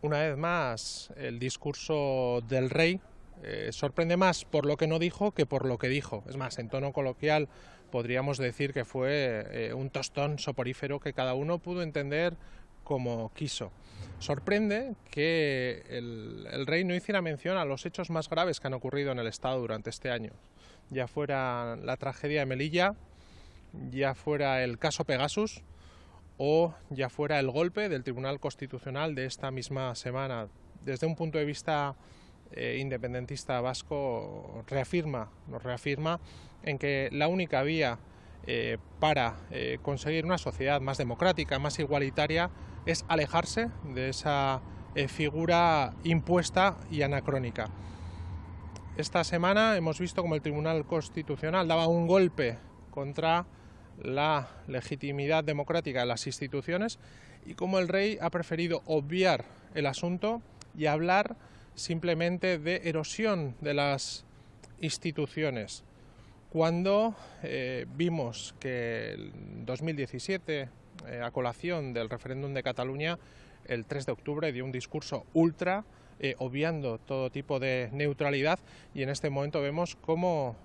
Una vez más, el discurso del rey eh, sorprende más por lo que no dijo que por lo que dijo. Es más, en tono coloquial podríamos decir que fue eh, un tostón soporífero que cada uno pudo entender como quiso. Sorprende que el, el, rey no hiciera mención a los hechos más graves que han ocurrido en el Estado durante este año, ya fuera la tragedia de Melilla, ya fuera el caso Pegasus, o ya fuera el golpe del Tribunal Constitucional de esta misma semana. Desde un punto de vista eh, independentista vasco reafirma, nos reafirma en que la única vía eh, para eh, conseguir una sociedad más democrática, más igualitaria, es alejarse de esa figura impuesta y anacrónica. Esta semana hemos visto como el Tribunal Constitucional daba un golpe contra la legitimidad democrática de las instituciones y como el rey ha preferido obviar el asunto y hablar simplemente de erosión de las instituciones. Cuando eh, vimos que en 2017, eh, a colación del referéndum de Cataluña, el 3 de octubre dio un discurso ultra, eh, obviando todo tipo de neutralidad, y en este momento vemos cómo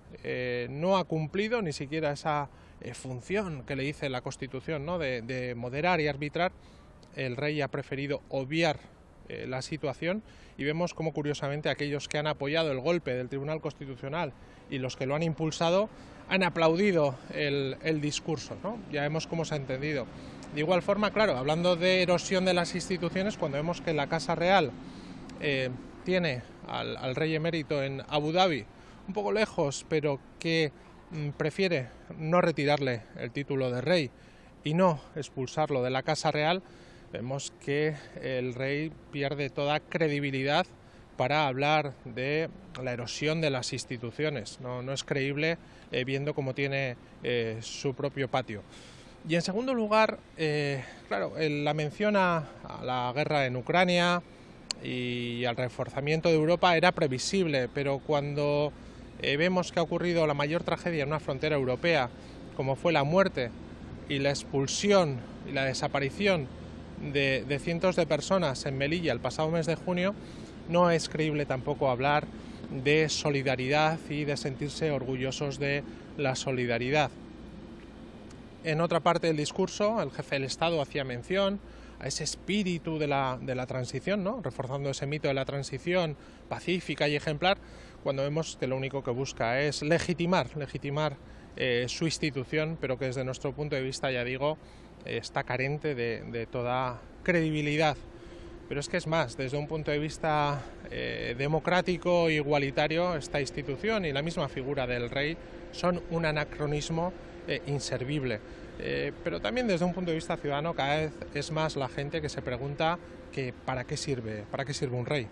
no ha cumplido ni siquiera esa eh, función que le dice la Constitución ¿no? de, de moderar y arbitrar. El rey ha preferido obviar eh, la situación y vemos cómo curiosamente aquellos que han apoyado el golpe del Tribunal Constitucional y los que lo han impulsado han aplaudido el, el discurso. ¿no? Ya vemos cómo se ha entendido. De igual forma, claro, hablando de erosión de las instituciones, cuando vemos que la Casa Real eh, tiene al, al, rey emérito en Abu Dhabi, un poco lejos, pero que prefiere no retirarle el título de rey y no expulsarlo de la Casa Real, vemos que el rey pierde toda credibilidad para hablar de la erosión de las instituciones. No, es creíble eh, viendo cómo tiene eh, su propio patio. Y en segundo lugar, eh, claro, la mención a, la guerra en Ucrania y al reforzamiento de Europa era previsible, pero cuando eh, vemos que ha ocurrido la mayor tragedia en una frontera europea, como fue la muerte y la expulsión y la desaparición de, de cientos de personas en Melilla el pasado mes de junio, no es creíble tampoco hablar de solidaridad y de sentirse orgullosos de la solidaridad. En otra parte del discurso, el jefe del Estado hacía mención a ese espíritu de la, de la transición, ¿no? reforzando ese mito de la transición pacífica y ejemplar, cuando vemos que lo único que busca es legitimar, legitimar eh, su institución, pero que desde nuestro punto de vista, ya digo, eh, está carente de, de, toda credibilidad. Pero es que es más, desde un punto de vista eh, democrático e igualitario, esta institución y la misma figura del rey son un anacronismo inservible. Eh, pero también desde un punto de vista ciudadano cada vez es más la gente que se pregunta que para qué sirve, para qué sirve un rey.